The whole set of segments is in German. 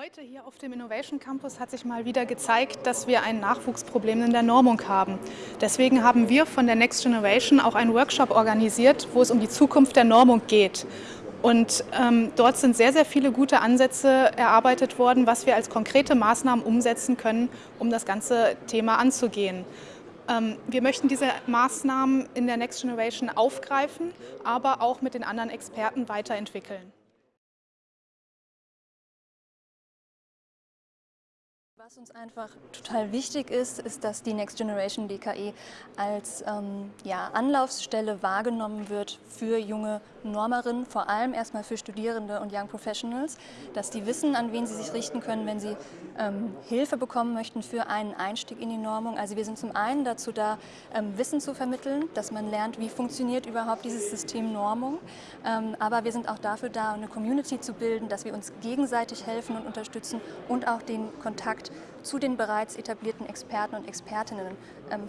Heute hier auf dem Innovation Campus hat sich mal wieder gezeigt, dass wir ein Nachwuchsproblem in der Normung haben. Deswegen haben wir von der Next Generation auch einen Workshop organisiert, wo es um die Zukunft der Normung geht. Und ähm, dort sind sehr, sehr viele gute Ansätze erarbeitet worden, was wir als konkrete Maßnahmen umsetzen können, um das ganze Thema anzugehen. Ähm, wir möchten diese Maßnahmen in der Next Generation aufgreifen, aber auch mit den anderen Experten weiterentwickeln. Was uns einfach total wichtig ist, ist, dass die Next Generation DKE als ähm, ja, Anlaufstelle wahrgenommen wird für junge Normerinnen, vor allem erstmal für Studierende und Young Professionals, dass die wissen, an wen sie sich richten können, wenn sie ähm, Hilfe bekommen möchten für einen Einstieg in die Normung. Also wir sind zum einen dazu da, ähm, Wissen zu vermitteln, dass man lernt, wie funktioniert überhaupt dieses System Normung, ähm, aber wir sind auch dafür da, eine Community zu bilden, dass wir uns gegenseitig helfen und unterstützen und auch den Kontakt zu den bereits etablierten Experten und Expertinnen ähm,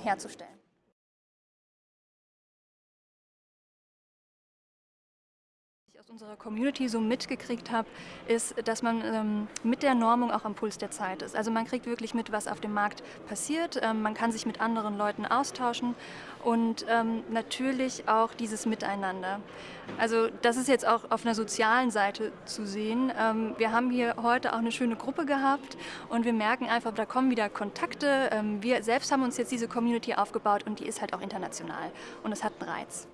herzustellen. aus unserer Community so mitgekriegt habe, ist, dass man ähm, mit der Normung auch am Puls der Zeit ist. Also man kriegt wirklich mit, was auf dem Markt passiert, ähm, man kann sich mit anderen Leuten austauschen und ähm, natürlich auch dieses Miteinander. Also das ist jetzt auch auf einer sozialen Seite zu sehen. Ähm, wir haben hier heute auch eine schöne Gruppe gehabt und wir merken einfach, da kommen wieder Kontakte. Ähm, wir selbst haben uns jetzt diese Community aufgebaut und die ist halt auch international und es hat einen Reiz.